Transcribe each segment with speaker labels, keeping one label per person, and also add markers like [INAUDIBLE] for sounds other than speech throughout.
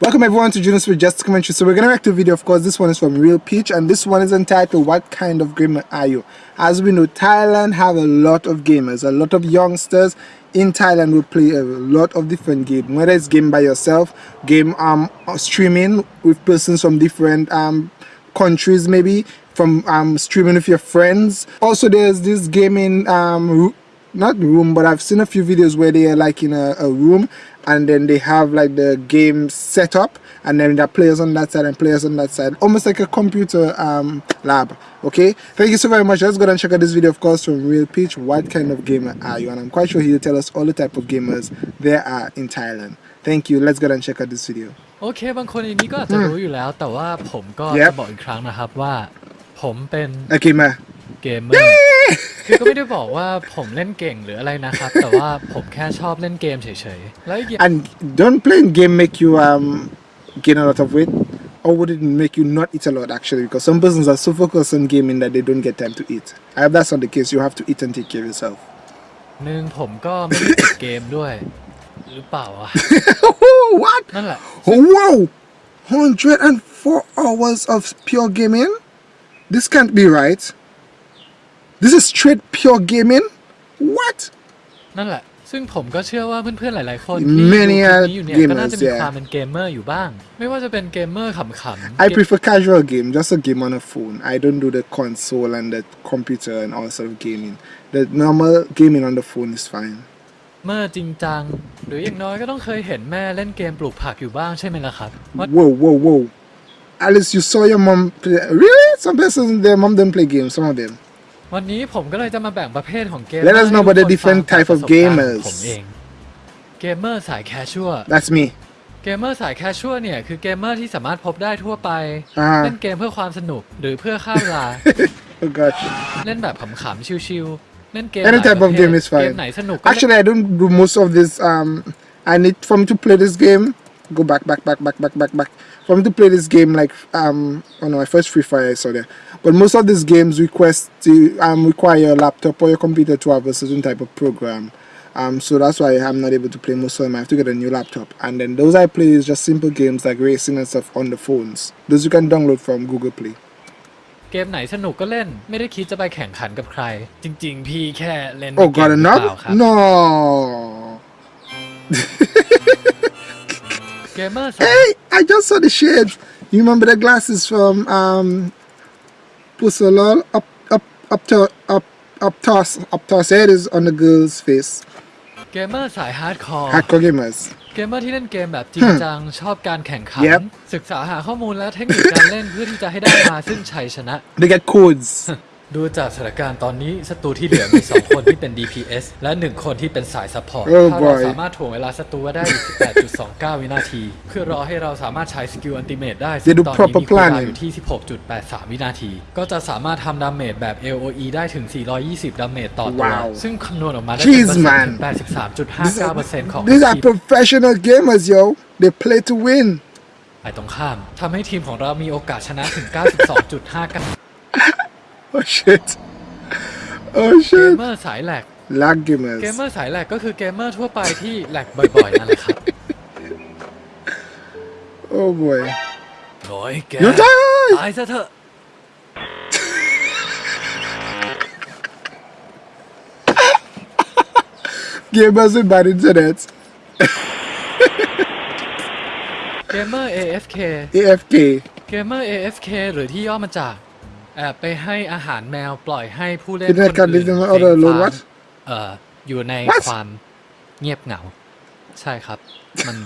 Speaker 1: Welcome everyone to Junos with Just Commentary. So we're gonna react to a video, of course, this one is from Real Peach and this one is entitled What Kind of Gamer Are You? As we know, Thailand have a lot of gamers, a lot of youngsters in Thailand will play a lot of different games, whether it's game by yourself, game um streaming with persons from different um countries maybe, from um streaming with your friends. Also there's this gaming um not room but I've seen a few videos where they are like in a, a room and then they have like the game set up and then there are players on that side and players on that side almost like a computer um, lab okay thank you so very much let's go and check out this video of course from real peach what kind of gamer are you and i'm quite sure he'll tell us all the type of gamers there are in thailand thank you let's go and check out this video
Speaker 2: โอเค บางคนในนี้ก็อาจจะรู้อยู่แล้ว แต่ว่าผมก็
Speaker 1: Yep
Speaker 2: จะบอกอีกครั้งนะครับว่า ผมเป็น
Speaker 1: a gamer
Speaker 2: เกมเมอร์ คือก็ไม่ได้บอกว่าผมเล่นเก่งหรืออะไรนะครับ แต่ว่าผมแค่ชอบเล่นเกมเฉยๆ แล้วอีกอย่า[LAUGHS] ง
Speaker 1: and don't playing game make you um gain a lot of weight or would it make you not eat a lot actually because some persons are so focused on gaming that they don't get time to eat I hope that's not the case you have to eat and take care of yourself [COUGHS]
Speaker 2: หนึ่งผมก็ไม่ได้ติดเกมด้วย หรือเปล่าวะ [LAUGHS]
Speaker 1: what
Speaker 2: นั่นแหละ
Speaker 1: Oh, wow! 104 hours of pure gaming? This can't be right. This is straight pure gaming? What?
Speaker 2: นั่นแหละ ซึ่งผมก็เชื่อว่าเพื่อนๆหลายๆคนที่ดูคลิป
Speaker 1: Many
Speaker 2: นี้
Speaker 1: are
Speaker 2: อยู่เนี่ยก็น่าจะมี
Speaker 1: gamers, yeah.
Speaker 2: ความเป็นเกมเมอร์อยู่บ้าง ไม่ว่าจะเป็นเกมเมอร์ขำๆ
Speaker 1: I prefer casual game, just a game on a phone. I don't do the console and the computer and all sort of gaming. The normal gaming on the phone is fine.
Speaker 2: เมอร์จริงจัง หรืออย่างน้อยก็ต้องเคยเห็นแม่เล่นเกมปลูกผักอยู่บ้างใช่ไหมล่ะครับว่า
Speaker 1: Whoa, whoa, whoa. Alice, you saw your mom play. Really? Some persons, their mom don't play games, some of them.
Speaker 2: วันนี้ผมก็เลยจะมาแบ่งประเภทของเกม
Speaker 1: Let us know about the
Speaker 2: ให้ทุกคน
Speaker 1: different
Speaker 2: ฟัง
Speaker 1: type of
Speaker 2: จากประสบการณ์
Speaker 1: gamers
Speaker 2: ผมเอง เกมเมอร์สาย casual
Speaker 1: That's me.
Speaker 2: เกมเมอร์สาย casual เนี่ยคือเกมเมอร์ที่สามารถพบได้ทั่วไป
Speaker 1: อ่า
Speaker 2: เล่นเกมเพื่อความสนุกหรือเพื่อฆ่าเวลา
Speaker 1: Oh gosh.
Speaker 2: เล่นแบบขำๆชิวๆเล่นเกม
Speaker 1: Any
Speaker 2: หลาย
Speaker 1: type
Speaker 2: ป
Speaker 1: of
Speaker 2: ระเภท
Speaker 1: game is
Speaker 2: เกม
Speaker 1: fine.
Speaker 2: ไหนสนุกก็เล่น
Speaker 1: Actually, I don't do most of this. Um, I need for me to play this game. Go back, back, back, back, back, back, back. For me to play this game, like um, oh no, my first Free Fire I saw there. But most of these games request to um require your laptop or your computer to have a certain type of program. Um, so that's why I'm not able to play most of them. I have to get a new laptop. And then those I play is just simple games like racing and stuff on the phones. Those you can download from Google Play.
Speaker 2: เกมไหนสนุกก็เล่น ไม่ได้คิดจะไปแข่งขันกับใคร จริง ๆ พี่แค่เล่น
Speaker 1: Oh,
Speaker 2: เก
Speaker 1: got
Speaker 2: มหรือเปล่า
Speaker 1: another?
Speaker 2: ครับ
Speaker 1: No.
Speaker 2: เกมเมอร์สาย
Speaker 1: Hey, I just saw the shades. You remember the glasses from um Pusolol up up up to up up toss up toss head is on the girl's face.
Speaker 2: เกมเมอร์สายฮาร์ดคอร์
Speaker 1: Hardcore gamers.
Speaker 2: เกมเมอร์ที่เล่นเกมแบบจริงจัง ชอบการแข่งขัน
Speaker 1: Yep
Speaker 2: ศึกษาหาข้อมูลและเทคนิคการเล่นเพื่อที่จะให้ได้มาซึ่งชัยชนะ [LAUGHS]
Speaker 1: They get codes. [LAUGHS]
Speaker 2: ดูจากสถานการณ์ตอนนี้ศัตรูที่เหลือมี 2 คนที่เป็น DPS และ 1 คนที่เป็นสาย support
Speaker 1: Oh
Speaker 2: ถ้าเรา
Speaker 1: boy
Speaker 2: สามารถถ่วงเวลาศัตรูไว้ได้อีก18.29 วินาที เพื่อรอให้เราสามารถใช้ skill ultimate ได้ซึ่ง
Speaker 1: do
Speaker 2: ตอนนี้
Speaker 1: proper
Speaker 2: มี cooldown
Speaker 1: planning
Speaker 2: อยู่ที่ 16.83 วินาที ก็จะสามารถทำ damage แบบ AOE ได้ถึง 420 damage ต่อตัว
Speaker 1: Wow
Speaker 2: ซึ่งคำนวณออกมาได้
Speaker 1: Jeez,
Speaker 2: เป็น
Speaker 1: man.
Speaker 2: 83.59%ของ
Speaker 1: These are
Speaker 2: HP
Speaker 1: professional gamers, yo. They play to win.
Speaker 2: ฝ่ายตรงข้ามทำให้ทีมของเรามีโอกาสชนะถึง 92.59
Speaker 1: Oh shit. Oh
Speaker 2: เกม
Speaker 1: shit.
Speaker 2: เมอร์สาย lag
Speaker 1: Lag
Speaker 2: เกมเมอ
Speaker 1: gamers.
Speaker 2: ร์สาย lag ก็คือเกมเมอร์ทั่วไปที่ lag บ่อยๆนั่นแหละครับ
Speaker 1: Oh boy.
Speaker 2: โอ้ยแก
Speaker 1: You die!
Speaker 2: ตายซะเถอะ
Speaker 1: Gamers with bad internet.
Speaker 2: เกมเมอร์ AFK
Speaker 1: AFK.
Speaker 2: เกมเมอร์ AFK หรือที่ย่อมาจาก แอบไปให้อาหารแมวปล่อยให้ผู้เล่น
Speaker 1: Internet
Speaker 2: คนอื่น
Speaker 1: connection
Speaker 2: เฟ้
Speaker 1: or
Speaker 2: ง
Speaker 1: the
Speaker 2: ฟา
Speaker 1: load
Speaker 2: ร์ม
Speaker 1: what?
Speaker 2: เอ่ออยู่ใน
Speaker 1: What?
Speaker 2: ความเงียบเหงา ใช่ครับ มัน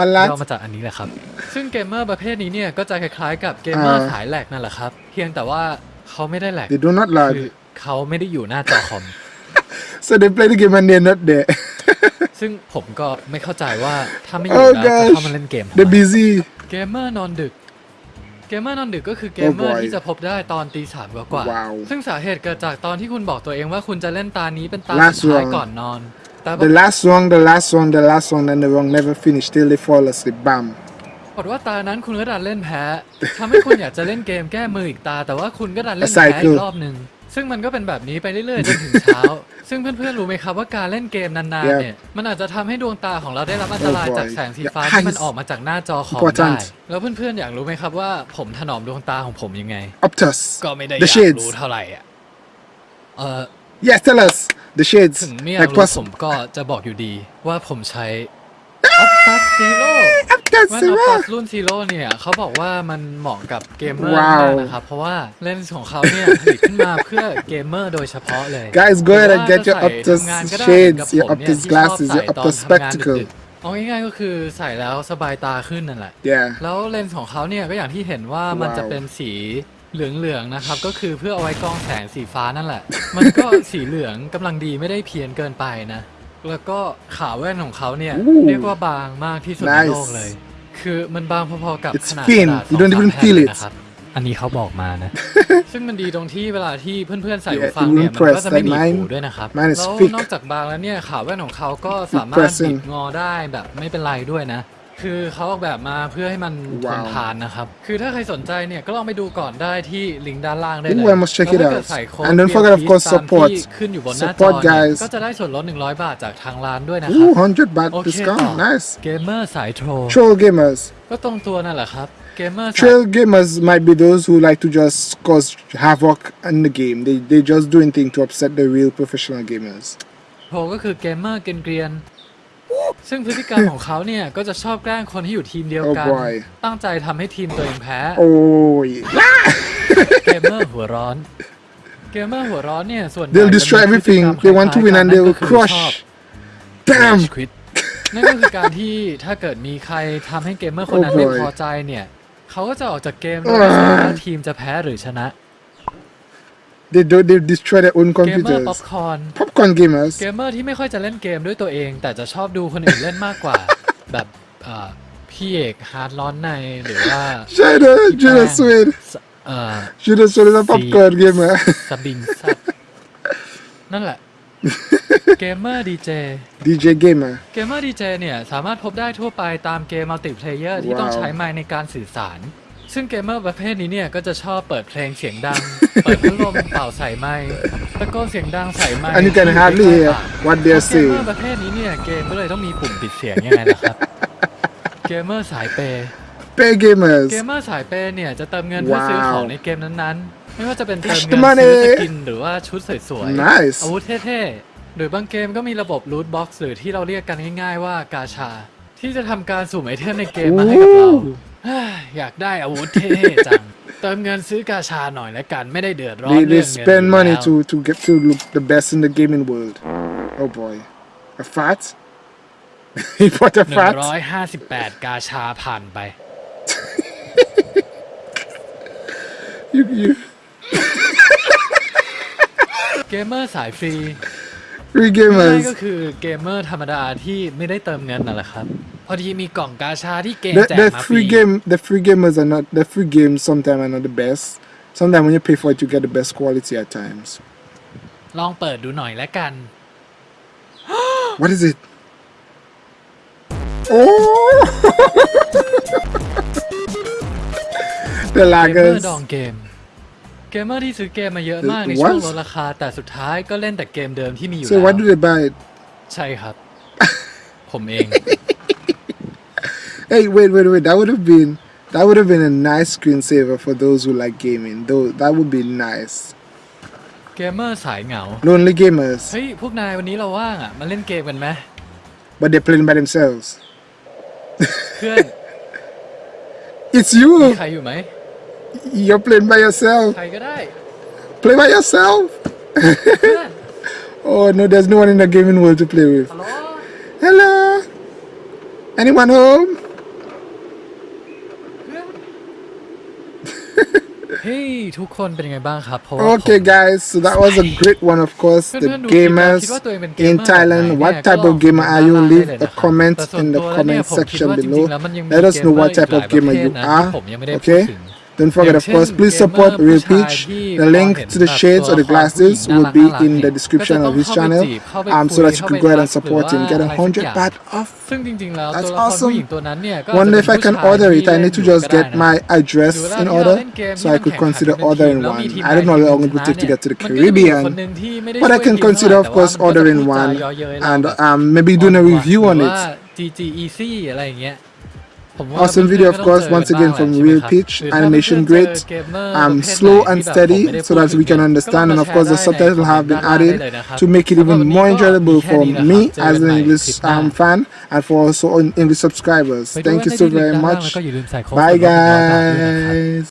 Speaker 1: On
Speaker 2: ย่อ
Speaker 1: that.
Speaker 2: มาจากอันนี้แหละครับ ซึ่งเกมเมอร์ประเภทนี้เนี่ยก็จะคล้ายๆกับเกมเมอร์
Speaker 1: อ่า
Speaker 2: สาย lag นั่นแหละครับ เพียงแต่ว่าเขาไม่ได้แหลก
Speaker 1: They do not
Speaker 2: คือ
Speaker 1: lag.
Speaker 2: เขาไม่ได้อยู่หน้าจอคอม
Speaker 1: So they play the game and they're not there.
Speaker 2: ซึ่งผมก็ไม่เข้าใจว่าถ้าไม่อยู่
Speaker 1: Oh
Speaker 2: แล้วจะ
Speaker 1: gosh.
Speaker 2: เข้ามาเล่นเกมทำไม
Speaker 1: They're busy.
Speaker 2: เกมเมอร์นอนดึก เกมเมอร์นอนดึกก็คือเกมเมอ
Speaker 1: Oh
Speaker 2: ร์
Speaker 1: boy
Speaker 2: ที่จะพบได้ตอนตีสามกว่าๆ
Speaker 1: Wow
Speaker 2: ซึ่งสาเหตุเกิดจากตอนที่คุณบอกตัวเองว่าคุณจะเล่นตานี้เป็นตา
Speaker 1: Last
Speaker 2: สุดท้าย
Speaker 1: one
Speaker 2: ก่อนนอนแต่ป
Speaker 1: The last one, the last one, the last one, and the wrong never finish till they fall asleep. Bam.
Speaker 2: รากฏว่าตานั้นคุณก็ดันเล่นแพ้ทำให้คุณอยากจะเล่นเกมแก้มืออีกตา แต่ว่าคุณก็ดันเล่น
Speaker 1: A
Speaker 2: แพ้
Speaker 1: cycle
Speaker 2: อีกรอบหนึ่ง ซึ่งมันก็เป็นแบบนี้ไปเรื่อยๆจนถึงเช้า ซึ่งเพื่อนๆรู้ไหมครับว่าการเล่นเกมนานๆเนี่ย มันอาจจะทำให้ดวงตาของเราได้รับอันตราย
Speaker 1: Oh boy.
Speaker 2: จากแสงสีฟ้า
Speaker 1: Your
Speaker 2: ที่มัน
Speaker 1: eyes
Speaker 2: ออกมาจากหน้าจอคอม
Speaker 1: Important
Speaker 2: ได้ แล้วเพื่อนๆอยากรู้ไหมครับว่าผมถนอมดวงตาของผมยังไง
Speaker 1: Optus.
Speaker 2: ก็ไม่ได้อ
Speaker 1: The
Speaker 2: ยาก
Speaker 1: shades.
Speaker 2: รู้เท่าไหร่อะเออ
Speaker 1: Yes, tell us. The shades.
Speaker 2: ถึงไม่อยาก
Speaker 1: Like
Speaker 2: รู้
Speaker 1: plus
Speaker 2: ผมก็จะบอกอยู่ดีว่าผมใช้ Optus Zero
Speaker 1: Optus
Speaker 2: แว่น
Speaker 1: Zero.
Speaker 2: Optus รุ่น Zero เนี่ยเขาบอกว่ามันเหมาะกับเกมเมอร์
Speaker 1: ว้าว
Speaker 2: มากนะครับ เพราะว่าเลนส์ของเขาเนี่ยผลิตขึ้นมาเพื่อเกมเมอร์โดยเฉพาะเลย
Speaker 1: Guys, go ahead and
Speaker 2: หรือ
Speaker 1: get
Speaker 2: ว่า
Speaker 1: your
Speaker 2: จะ
Speaker 1: Optus
Speaker 2: ใส่ทำงานก็ได้
Speaker 1: shades,
Speaker 2: เหมือน
Speaker 1: your
Speaker 2: กับผมเนี่ย
Speaker 1: Optus
Speaker 2: ที่ชอบ
Speaker 1: glasses,
Speaker 2: ใส่
Speaker 1: your
Speaker 2: ตอน
Speaker 1: Optus
Speaker 2: ทำงาน
Speaker 1: spectacle.
Speaker 2: ดึกๆเอาง่ายๆก็คือใส่แล้วสบายตาขึ้นนั่นแหละ
Speaker 1: Yeah.
Speaker 2: แล้วเลนส์ของเขาเนี่ยก็อย่างที่เห็นว่ามัน
Speaker 1: ว้าว
Speaker 2: จะเป็นสีเหลืองๆนะครับ ก็คือเพื่อเอาไว้กรองแสงสีฟ้านั่นแหละ มันก็สีเหลืองกำลังดีไม่ได้เพี้ยนเกินไปนะ แล้วก็ขาแว่นของเขาเนี่ย
Speaker 1: Ooh
Speaker 2: เรียกว่าบางมากที่สุดใน
Speaker 1: Nice
Speaker 2: โลกเลย คือมันบางพอๆกับ
Speaker 1: It's
Speaker 2: ขนาด
Speaker 1: thin.
Speaker 2: กระดาษ
Speaker 1: You don't
Speaker 2: สอง
Speaker 1: even
Speaker 2: สาม
Speaker 1: feel
Speaker 2: แผ่น
Speaker 1: it
Speaker 2: นะครับ อันนี้เขาบอกมานะ ซึ่งมันดีตรงที่เวลาที่เพื่อนๆใส่
Speaker 1: Yeah,
Speaker 2: หูฟัง
Speaker 1: it
Speaker 2: เนี่ย
Speaker 1: won't
Speaker 2: มันก็
Speaker 1: press
Speaker 2: จะไม่
Speaker 1: like
Speaker 2: หนีบ
Speaker 1: mine.
Speaker 2: หูด้วยนะครับ
Speaker 1: Mine is
Speaker 2: แล้ว
Speaker 1: thick.
Speaker 2: นอกจากบางแล้วเนี่ยขาแว่นของเขาก็สามารถ
Speaker 1: pressing
Speaker 2: บิดงอได้แบบไม่เป็นไรด้วยนะ คือเขาออกแบบมาเพื่อให้มันทน
Speaker 1: Wow
Speaker 2: ทานนะครับ คือถ้าใครสนใจเนี่ยก็ลองไปดูก่อนได้ที่ลิงก์ด้านล่างได้
Speaker 1: Ooh,
Speaker 2: เลย
Speaker 1: I must check it
Speaker 2: แล้วถ้าเกิด
Speaker 1: out.
Speaker 2: ใส่โค้ด
Speaker 1: And don't forget, of course,
Speaker 2: VLP ตาม
Speaker 1: support.
Speaker 2: ที่ขึ้นอยู่บนหน้าจอ
Speaker 1: Support,
Speaker 2: เนี่ย
Speaker 1: guys.
Speaker 2: ก็จะได้ส่วนลด 100 บาทจากทางร้านด้วยนะครับ
Speaker 1: Ooh, 100 baht
Speaker 2: โอเคต่อ
Speaker 1: discount. Nice.
Speaker 2: เกมเมอร์สาย troll
Speaker 1: Troll gamers.
Speaker 2: ก็ตรงตัวนั่นแหละครับเกมเมอร์สาย
Speaker 1: Troll gamers might be those who like to just cause havoc in the game. They they just do anything to upset the real professional gamers.
Speaker 2: troll ก็คือเกมเมอร์เกรียนๆ ซึ่งพฤติกรรมของเขาเนี่ย ก็จะชอบแกล้งคนที่อยู่ทีมเดียวกัน
Speaker 1: Oh boy
Speaker 2: ตั้งใจทำให้ทีมตัวเองแพ้
Speaker 1: Oh, yeah.
Speaker 2: เกมเมอร์หัวร้อน เกมเมอร์หัวร้อนเนี่ย ส่วนใหญ่
Speaker 1: They'll destroy
Speaker 2: จะมีพฤติกร
Speaker 1: everything.
Speaker 2: รม
Speaker 1: They want to
Speaker 2: ค
Speaker 1: win
Speaker 2: ล้าย
Speaker 1: and
Speaker 2: ๆ
Speaker 1: they
Speaker 2: กัน
Speaker 1: will
Speaker 2: ก็คือชอบ
Speaker 1: crush. Damn.
Speaker 2: Rage quit นั่นก็คือการที่ถ้าเกิดมีใครทำให้เกมเมอร์คนนั้น
Speaker 1: Oh
Speaker 2: ไม่
Speaker 1: boy
Speaker 2: พอใจเนี่ย เขาก็จะออกจากเกมโดยไม่สนว่าทีมจะแพ้หรือชนะ
Speaker 1: They do they destroy their own
Speaker 2: เกมเมอร์ป๊อป
Speaker 1: computers.
Speaker 2: คอร์น
Speaker 1: Popcorn gamers.
Speaker 2: เกมเมอร์ที่ไม่ค่อยจะเล่นเกมด้วยตัวเอง แต่จะชอบดูคนอื่นเล่นมากกว่า แบบเอ่อพี่เอกฮาร์ดร้อนในหรือว่า
Speaker 1: Shada,
Speaker 2: พี่
Speaker 1: Judah
Speaker 2: แป้ง
Speaker 1: Swede.
Speaker 2: สเอ่อ
Speaker 1: Judah Swede is a popcorn gamer.
Speaker 2: สบิงซับนั่นแหละ เกมเมอร์ดีเจ
Speaker 1: DJ gamer.
Speaker 2: เกมเมอร์ดีเจเนี่ย สามารถพบได้ทั่วไปตามเกมมัลติเพลเยอร์ที่ต้อง
Speaker 1: ว้าว
Speaker 2: ใช้ไมค์ในการสื่อสาร ซึ่งเกมเมอร์ประเภทนี้เนี่ยก็จะชอบเปิดเพลงเสียงดัง เปิดพัดลมเป่าใส่ไมค์ตะโกนเสียงดังใส่ไมค์
Speaker 1: And you can
Speaker 2: ที่
Speaker 1: hardly
Speaker 2: ใกล้
Speaker 1: hear
Speaker 2: ปาก
Speaker 1: what
Speaker 2: เพ
Speaker 1: they're
Speaker 2: ราะเกมเมอ
Speaker 1: saying.
Speaker 2: ร์ประเภทนี้เนี่ยเกมก็เลยต้องมีปุ่มปิดเสียงยังไงล่ะครับ เกมเมอร์สายเปย์
Speaker 1: Pay gamers.
Speaker 2: เกมเมอร์สายเปย์เนี่ยจะเติมเงินเพื่อซื้อ
Speaker 1: ว้าว
Speaker 2: ของในเกมนั้นๆ ไม่ว่าจะเป็นเติม
Speaker 1: Cash
Speaker 2: เงิ
Speaker 1: the
Speaker 2: น
Speaker 1: money
Speaker 2: ซื้อสกินหรือว่าชุดสวยๆ
Speaker 1: Nice
Speaker 2: อาวุธเท่ๆหรือบางเกมก็มีระบบลูทบ็อกซ์หรือที่เราเรียกกันง่าย ๆว่ากาชา ที่จะทำการสุ่มไอเทมในเกมมาให้กับเรา
Speaker 1: Ooh.
Speaker 2: เฮ้ย อยากได้อาวุธเท่ๆจัง เติมเงินซื้อกาชาหน่อยแล้วกันไม่ได้เดือดร้อน
Speaker 1: They,
Speaker 2: เรื่
Speaker 1: they
Speaker 2: องเงิน
Speaker 1: spend
Speaker 2: อยู่
Speaker 1: money
Speaker 2: แล้ว
Speaker 1: to, to get to look the best in the gaming world. Oh boy. A fat? he bought a
Speaker 2: หนึ่ง
Speaker 1: fat?
Speaker 2: ร้อยห้าสิบแปดกาชาผ่านไป
Speaker 1: You, you,
Speaker 2: เกมเมอร์สายฟรี
Speaker 1: free
Speaker 2: ง่ายๆก็
Speaker 1: gamers.
Speaker 2: คือเกมเมอร์ธรรมดาที่ไม่ได้เติมเงินนั่นแหละครับ พอดีมีกล่องกาชาที่เกม
Speaker 1: The,
Speaker 2: แจก
Speaker 1: the
Speaker 2: มาฟรี
Speaker 1: free game, the free gamers are not, the free games sometimes are not the best. Sometimes when you pay for it, you get the best quality at times.
Speaker 2: ลองเปิดดูหน่อยแล้วกัน
Speaker 1: What is it? Oh! the
Speaker 2: เกมเมอ
Speaker 1: laggers.
Speaker 2: ร์ดองเกม เกมเมอร์ที่ซื้อเกมมาเยอะมาก
Speaker 1: The
Speaker 2: ในช่วง
Speaker 1: what?
Speaker 2: ลดราคาแต่สุดท้ายก็เล่นแต่เกมเดิมที่มีอยู่
Speaker 1: So
Speaker 2: แล้ว
Speaker 1: why do they buy it?
Speaker 2: ใช่ครับ ผมเอง
Speaker 1: Hey, wait, wait, wait. That would have been that would have been a nice screensaver for those who like gaming. Though that would be nice.
Speaker 2: เกมเมอร์สายเหงา
Speaker 1: Lonely gamers,
Speaker 2: เฮ้ย พวกนายวันนี้เราว่างอ่ะ มาเล่นเกมกันไหม
Speaker 1: but they're playing by themselves. [LAUGHS]
Speaker 2: เพื่อน
Speaker 1: It's
Speaker 2: มี
Speaker 1: you.
Speaker 2: ใครอยู่ไหม
Speaker 1: You're playing by yourself.
Speaker 2: ใครก็ได้
Speaker 1: Play by yourself. [LAUGHS]
Speaker 2: เพื่อน
Speaker 1: Oh no, there's no one in the gaming world to play with.
Speaker 2: ฮัลโหล
Speaker 1: Hello. Anyone home?
Speaker 2: ทุกคนเป็นยังไงบ้างครับเพราะว่าผม
Speaker 1: Okay, guys. So that was a great one, of course. The
Speaker 2: เพื่อนๆดูคลิปแล้ว
Speaker 1: gamers
Speaker 2: คิดว่าตัวเองเป็นเกม
Speaker 1: in
Speaker 2: เมอร์แบบไหน
Speaker 1: Thailand.
Speaker 2: เนี่ย
Speaker 1: What
Speaker 2: ก็
Speaker 1: type
Speaker 2: ลอง
Speaker 1: of gamer
Speaker 2: คอม
Speaker 1: are
Speaker 2: เมน
Speaker 1: you?
Speaker 2: ต์ด้านล่าง
Speaker 1: Leave
Speaker 2: ได้เลย
Speaker 1: a
Speaker 2: นะครับ
Speaker 1: comment
Speaker 2: แต่ส่วน
Speaker 1: in the
Speaker 2: ตัวแล้วเนี่ย
Speaker 1: comment
Speaker 2: ผมคิด
Speaker 1: section
Speaker 2: ว่าจริง
Speaker 1: below.
Speaker 2: ๆแล้วมันยังมี
Speaker 1: Let us
Speaker 2: เกม
Speaker 1: know
Speaker 2: เมอ
Speaker 1: what
Speaker 2: ร์อีก
Speaker 1: type
Speaker 2: หลา
Speaker 1: of
Speaker 2: ยประ
Speaker 1: gamer
Speaker 2: เภท
Speaker 1: you
Speaker 2: นะที่
Speaker 1: are.
Speaker 2: ผมยังไม่ได้พูด
Speaker 1: Okay.
Speaker 2: ถึง
Speaker 1: Don't forget, of course, please support Real Peach. The link to the shades or the glasses will be in the description of his channel um, so that you can go ahead and support him. Get a 100 baht off. That's awesome. Wonder if I can order it. I need to just get my address in order so I could consider ordering one. I don't know how long it would take to get to the Caribbean, but I can consider, of course, ordering one and um, maybe doing a review on it. Awesome video, of course, once again from Real
Speaker 2: Pitch.
Speaker 1: Animation great, um,
Speaker 2: um,
Speaker 1: slow and steady, so that we can understand. And of course, the subtitles have been added to make it even more enjoyable for me as an English um, fan and for also English subscribers. Thank you so very much. Bye, guys.